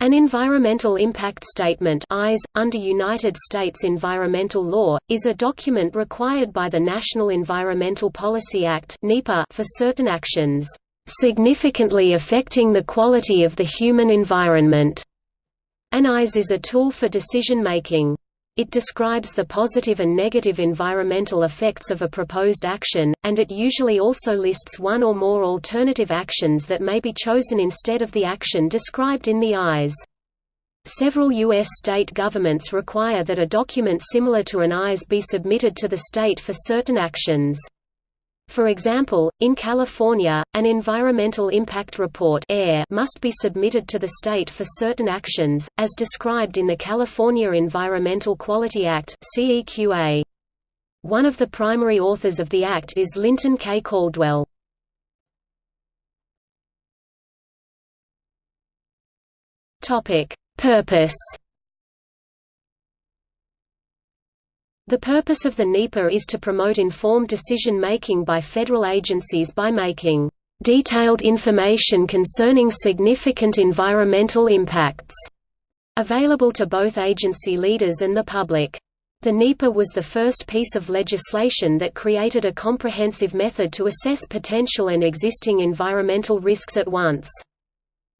An Environmental Impact Statement EIS, under United States environmental law, is a document required by the National Environmental Policy Act for certain actions, "...significantly affecting the quality of the human environment." An EIS is a tool for decision-making. It describes the positive and negative environmental effects of a proposed action, and it usually also lists one or more alternative actions that may be chosen instead of the action described in the EIS. Several U.S. state governments require that a document similar to an EIS be submitted to the state for certain actions. For example, in California, an Environmental Impact Report must be submitted to the state for certain actions, as described in the California Environmental Quality Act One of the primary authors of the act is Lynton K. Caldwell. Purpose The purpose of the NEPA is to promote informed decision-making by federal agencies by making detailed information concerning significant environmental impacts available to both agency leaders and the public. The NEPA was the first piece of legislation that created a comprehensive method to assess potential and existing environmental risks at once.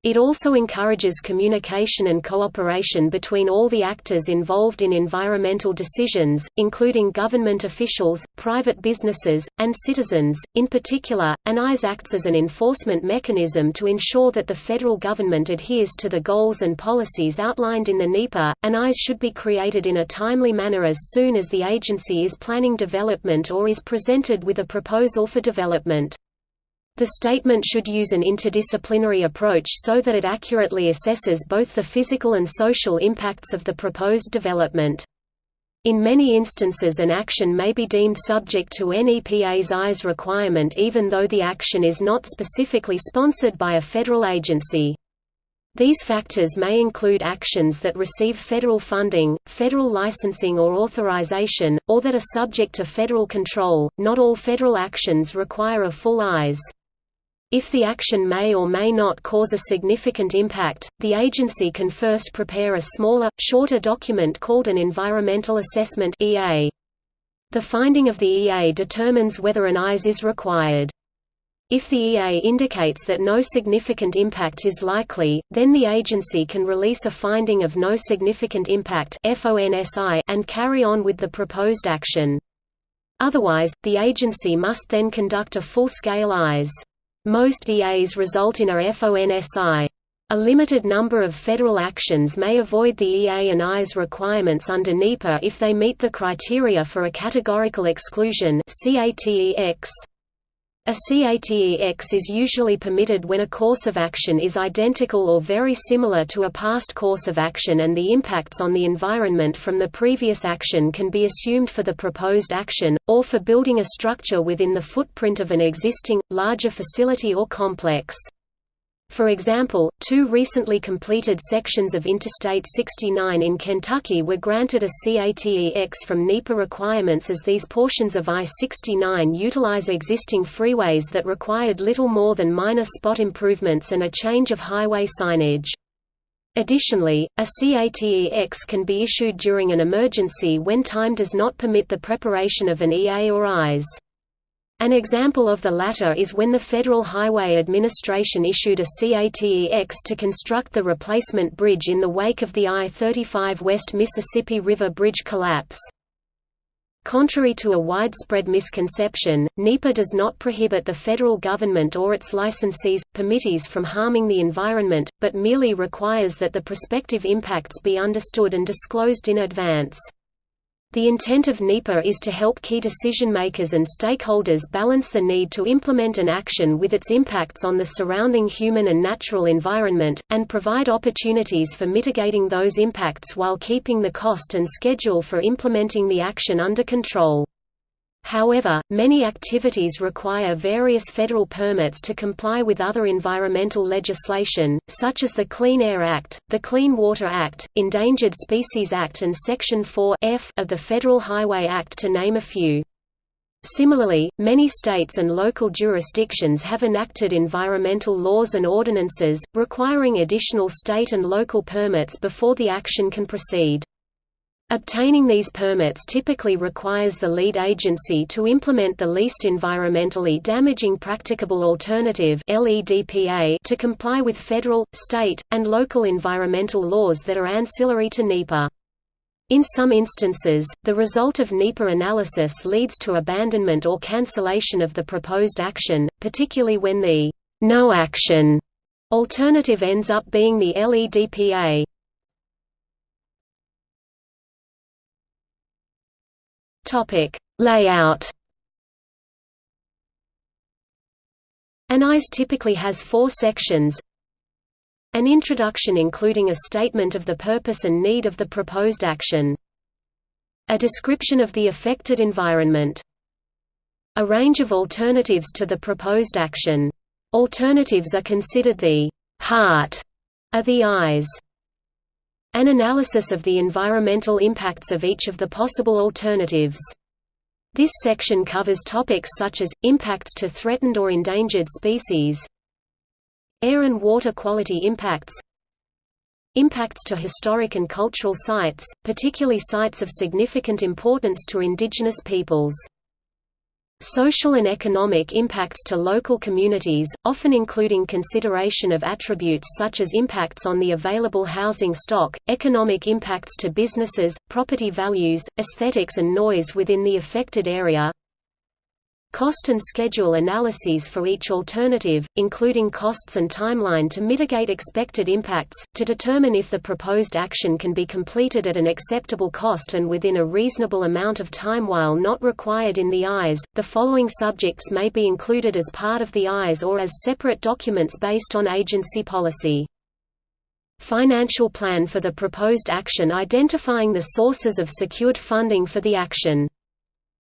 It also encourages communication and cooperation between all the actors involved in environmental decisions, including government officials, private businesses, and citizens. In particular, an EIS acts as an enforcement mechanism to ensure that the federal government adheres to the goals and policies outlined in the NEPA. An EIS should be created in a timely manner as soon as the agency is planning development or is presented with a proposal for development. The statement should use an interdisciplinary approach so that it accurately assesses both the physical and social impacts of the proposed development. In many instances an action may be deemed subject to NEPA's EIS requirement even though the action is not specifically sponsored by a federal agency. These factors may include actions that receive federal funding, federal licensing or authorization, or that are subject to federal control. Not all federal actions require a full EIS. If the action may or may not cause a significant impact, the agency can first prepare a smaller, shorter document called an Environmental Assessment EA. The finding of the EA determines whether an EIS is required. If the EA indicates that no significant impact is likely, then the agency can release a finding of no significant impact and carry on with the proposed action. Otherwise, the agency must then conduct a full-scale EIS. Most EAs result in a FONSI. A limited number of federal actions may avoid the EA and EIS requirements under NEPA if they meet the criteria for a categorical exclusion CATEX. A CATEX is usually permitted when a course of action is identical or very similar to a past course of action and the impacts on the environment from the previous action can be assumed for the proposed action, or for building a structure within the footprint of an existing, larger facility or complex. For example, two recently completed sections of Interstate 69 in Kentucky were granted a CATEX from NEPA requirements as these portions of I-69 utilize existing freeways that required little more than minor spot improvements and a change of highway signage. Additionally, a CATEX can be issued during an emergency when time does not permit the preparation of an EA or EIS. An example of the latter is when the Federal Highway Administration issued a CATEX to construct the replacement bridge in the wake of the I-35 West Mississippi River Bridge collapse. Contrary to a widespread misconception, NEPA does not prohibit the federal government or its licensees, permittees from harming the environment, but merely requires that the prospective impacts be understood and disclosed in advance. The intent of NEPA is to help key decision-makers and stakeholders balance the need to implement an action with its impacts on the surrounding human and natural environment, and provide opportunities for mitigating those impacts while keeping the cost and schedule for implementing the action under control. However, many activities require various federal permits to comply with other environmental legislation, such as the Clean Air Act, the Clean Water Act, Endangered Species Act and Section 4 F of the Federal Highway Act to name a few. Similarly, many states and local jurisdictions have enacted environmental laws and ordinances, requiring additional state and local permits before the action can proceed. Obtaining these permits typically requires the lead agency to implement the least environmentally damaging practicable alternative to comply with federal, state, and local environmental laws that are ancillary to NEPA. In some instances, the result of NEPA analysis leads to abandonment or cancellation of the proposed action, particularly when the no action alternative ends up being the LEDPA. Topic: Layout. An EIS typically has four sections, an introduction including a statement of the purpose and need of the proposed action. A description of the affected environment. A range of alternatives to the proposed action. Alternatives are considered the heart of the EIS. An analysis of the environmental impacts of each of the possible alternatives. This section covers topics such as, impacts to threatened or endangered species, Air and water quality impacts Impacts to historic and cultural sites, particularly sites of significant importance to indigenous peoples. Social and economic impacts to local communities, often including consideration of attributes such as impacts on the available housing stock, economic impacts to businesses, property values, aesthetics and noise within the affected area, Cost and schedule analyses for each alternative, including costs and timeline to mitigate expected impacts, to determine if the proposed action can be completed at an acceptable cost and within a reasonable amount of time while not required in the EIS. The following subjects may be included as part of the EIS or as separate documents based on agency policy. Financial plan for the proposed action identifying the sources of secured funding for the action.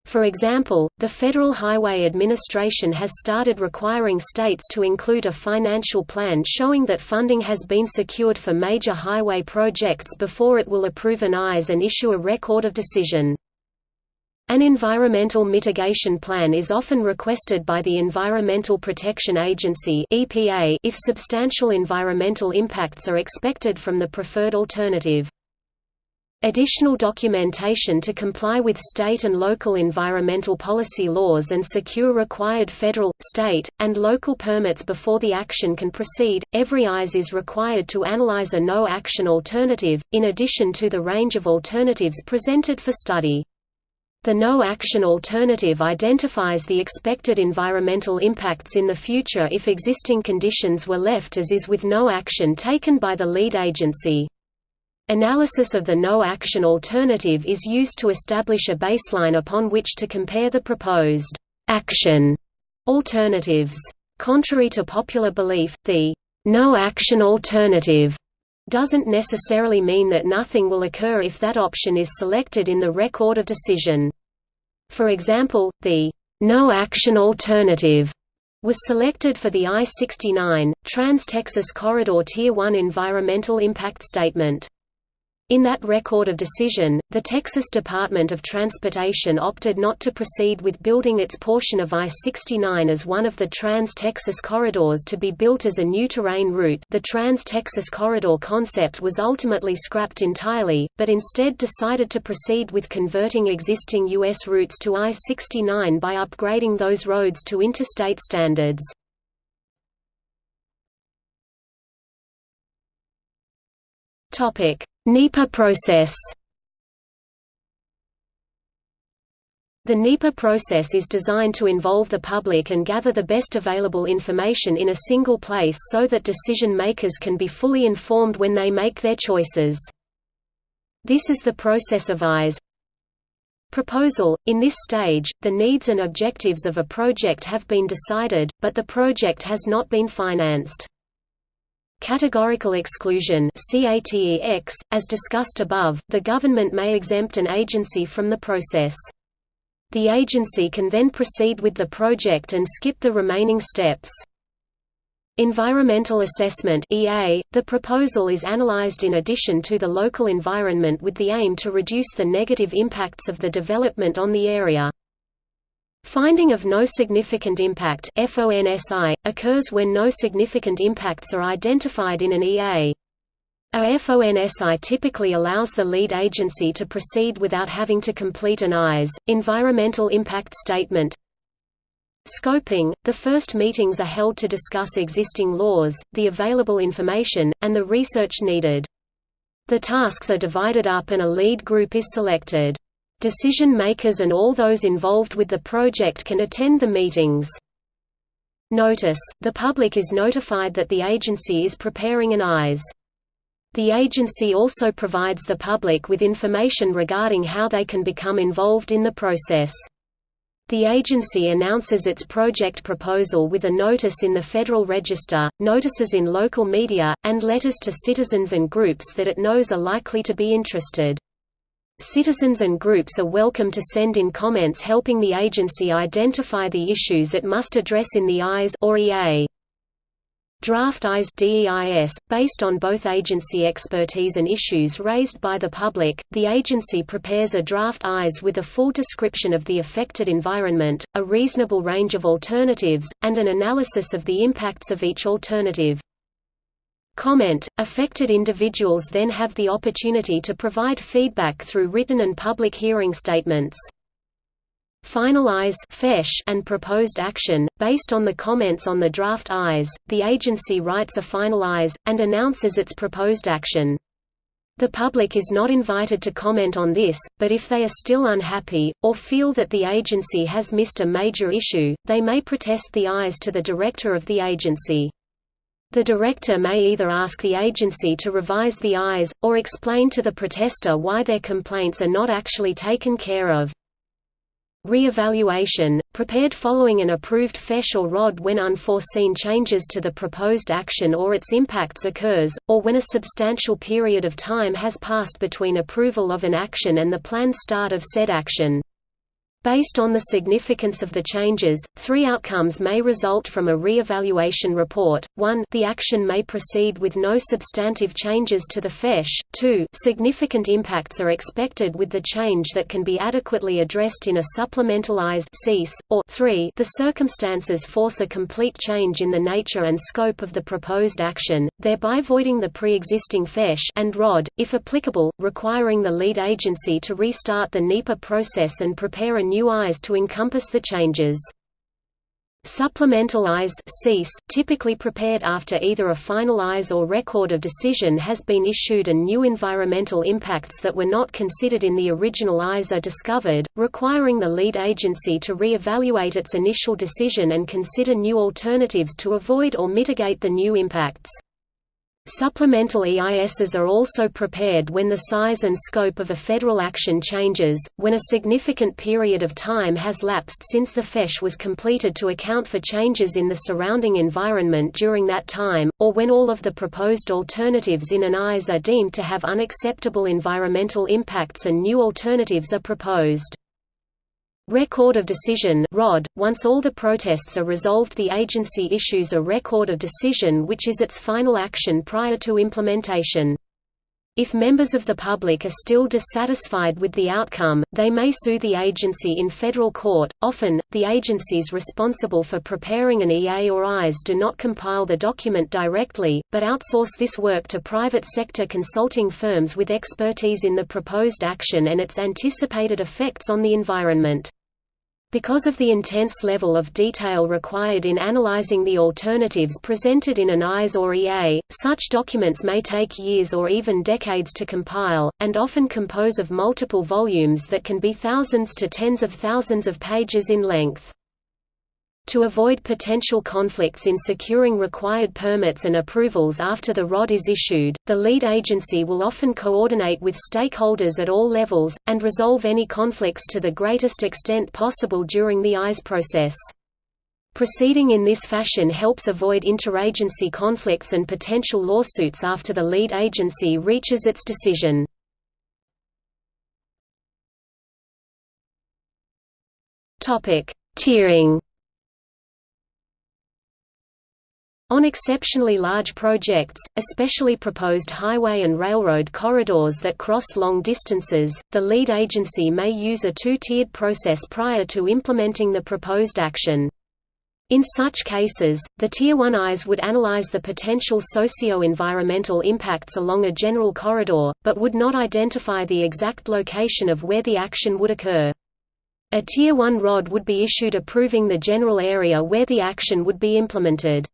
For example, the Federal Highway Administration has started requiring states to include a financial plan showing that funding has been secured for major highway projects before it will approve an EIS and issue a record of decision. An environmental mitigation plan is often requested by the Environmental Protection Agency if substantial environmental impacts are expected from the preferred alternative. Additional documentation to comply with state and local environmental policy laws and secure required federal, state, and local permits before the action can proceed. Every EIS is required to analyze a no action alternative, in addition to the range of alternatives presented for study. The no action alternative identifies the expected environmental impacts in the future if existing conditions were left as is with no action taken by the lead agency. Analysis of the no-action alternative is used to establish a baseline upon which to compare the proposed action alternatives. Contrary to popular belief, the no-action alternative doesn't necessarily mean that nothing will occur if that option is selected in the record of decision. For example, the no-action alternative was selected for the I-69, Trans-Texas Corridor Tier 1 Environmental Impact Statement. In that record of decision, the Texas Department of Transportation opted not to proceed with building its portion of I-69 as one of the Trans-Texas corridors to be built as a new terrain route the Trans-Texas Corridor concept was ultimately scrapped entirely, but instead decided to proceed with converting existing U.S. routes to I-69 by upgrading those roads to interstate standards. Topic NEPA process The NEPA process is designed to involve the public and gather the best available information in a single place so that decision makers can be fully informed when they make their choices. This is the process of EIS, Proposal – In this stage, the needs and objectives of a project have been decided, but the project has not been financed. Categorical exclusion as discussed above, the government may exempt an agency from the process. The agency can then proceed with the project and skip the remaining steps. Environmental assessment EA, the proposal is analyzed in addition to the local environment with the aim to reduce the negative impacts of the development on the area. Finding of no significant impact FONSI, occurs when no significant impacts are identified in an EA. A FONSI typically allows the lead agency to proceed without having to complete an EIS, environmental impact statement. Scoping – The first meetings are held to discuss existing laws, the available information, and the research needed. The tasks are divided up and a lead group is selected. Decision-makers and all those involved with the project can attend the meetings. Notice – The public is notified that the agency is preparing an EIS. The agency also provides the public with information regarding how they can become involved in the process. The agency announces its project proposal with a notice in the Federal Register, notices in local media, and letters to citizens and groups that it knows are likely to be interested. Citizens and groups are welcome to send in comments helping the agency identify the issues it must address in the EIS or EA. Draft EIS DEIS, based on both agency expertise and issues raised by the public, the agency prepares a draft EIS with a full description of the affected environment, a reasonable range of alternatives, and an analysis of the impacts of each alternative. Comment – Affected individuals then have the opportunity to provide feedback through written and public hearing statements. Finalize and proposed action, based on the comments on the draft EIS, the agency writes a final EIS, and announces its proposed action. The public is not invited to comment on this, but if they are still unhappy, or feel that the agency has missed a major issue, they may protest the EIS to the director of the agency. The director may either ask the agency to revise the EIS, or explain to the protester why their complaints are not actually taken care of. Re-evaluation, prepared following an approved FEIS or ROD when unforeseen changes to the proposed action or its impacts occurs, or when a substantial period of time has passed between approval of an action and the planned start of said action. Based on the significance of the changes, three outcomes may result from a re-evaluation report. 1 the action may proceed with no substantive changes to the FEIS, 2 significant impacts are expected with the change that can be adequately addressed in a supplemental SEIS; or 3 the circumstances force a complete change in the nature and scope of the proposed action, thereby voiding the pre-existing FEIS and ROD, if applicable, requiring the lead agency to restart the NEPA process and prepare a new new EIS to encompass the changes. Supplemental EIS typically prepared after either a final EIS or record of decision has been issued and new environmental impacts that were not considered in the original EIS are discovered, requiring the lead agency to re-evaluate its initial decision and consider new alternatives to avoid or mitigate the new impacts. Supplemental EISs are also prepared when the size and scope of a federal action changes, when a significant period of time has lapsed since the FEIS was completed to account for changes in the surrounding environment during that time, or when all of the proposed alternatives in an EIS are deemed to have unacceptable environmental impacts and new alternatives are proposed. Record of Decision ROD. Once all the protests are resolved the agency issues a Record of Decision which is its final action prior to implementation. If members of the public are still dissatisfied with the outcome, they may sue the agency in federal court. Often, the agencies responsible for preparing an EA or EIS do not compile the document directly, but outsource this work to private sector consulting firms with expertise in the proposed action and its anticipated effects on the environment. Because of the intense level of detail required in analyzing the alternatives presented in an EIS or EA, such documents may take years or even decades to compile, and often compose of multiple volumes that can be thousands to tens of thousands of pages in length. To avoid potential conflicts in securing required permits and approvals after the ROD is issued, the lead agency will often coordinate with stakeholders at all levels, and resolve any conflicts to the greatest extent possible during the EIS process. Proceeding in this fashion helps avoid interagency conflicts and potential lawsuits after the lead agency reaches its decision. Tiering On exceptionally large projects, especially proposed highway and railroad corridors that cross long distances, the lead agency may use a two-tiered process prior to implementing the proposed action. In such cases, the Tier 1 EIS would analyze the potential socio-environmental impacts along a general corridor, but would not identify the exact location of where the action would occur. A Tier 1 ROD would be issued approving the general area where the action would be implemented.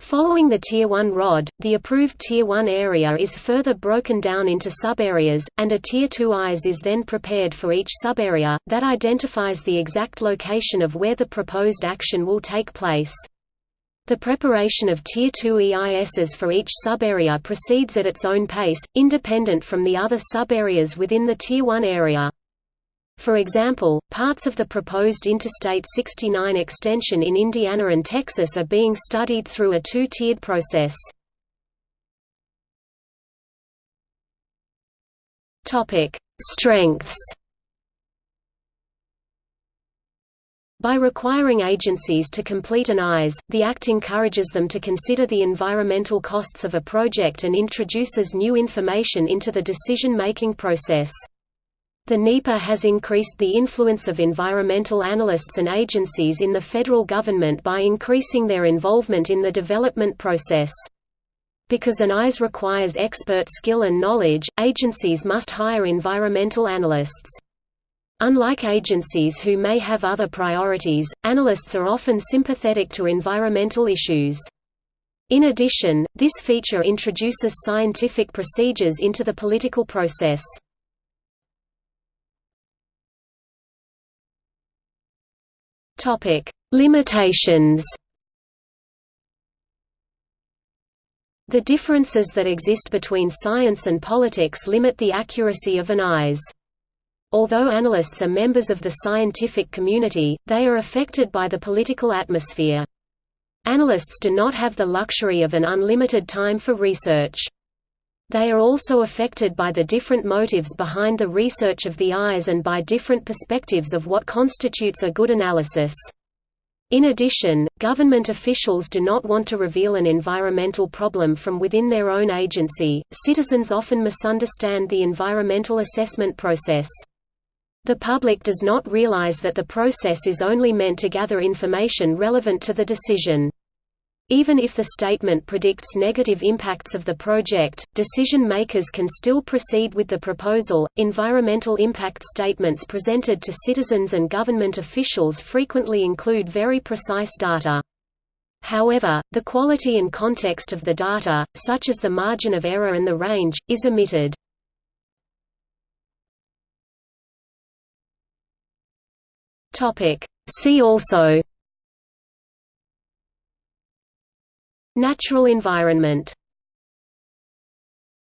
Following the Tier 1 ROD, the approved Tier 1 area is further broken down into subareas, and a Tier 2 EIS is then prepared for each subarea, that identifies the exact location of where the proposed action will take place. The preparation of Tier 2 EISs for each subarea proceeds at its own pace, independent from the other subareas within the Tier 1 area. For example, parts of the proposed Interstate 69 extension in Indiana and Texas are being studied through a two-tiered process. Strengths By requiring agencies to complete an EIS, the Act encourages them to consider the environmental costs of a project and introduces new information into the decision-making process. The NEPA has increased the influence of environmental analysts and agencies in the federal government by increasing their involvement in the development process. Because an EIS requires expert skill and knowledge, agencies must hire environmental analysts. Unlike agencies who may have other priorities, analysts are often sympathetic to environmental issues. In addition, this feature introduces scientific procedures into the political process. Topic: Limitations. The differences that exist between science and politics limit the accuracy of an EIS. Although analysts are members of the scientific community, they are affected by the political atmosphere. Analysts do not have the luxury of an unlimited time for research. They are also affected by the different motives behind the research of the EIS and by different perspectives of what constitutes a good analysis. In addition, government officials do not want to reveal an environmental problem from within their own agency. Citizens often misunderstand the environmental assessment process. The public does not realize that the process is only meant to gather information relevant to the decision. Even if the statement predicts negative impacts of the project, decision makers can still proceed with the proposal. Environmental impact statements presented to citizens and government officials frequently include very precise data. However, the quality and context of the data, such as the margin of error and the range, is omitted. See also Natural environment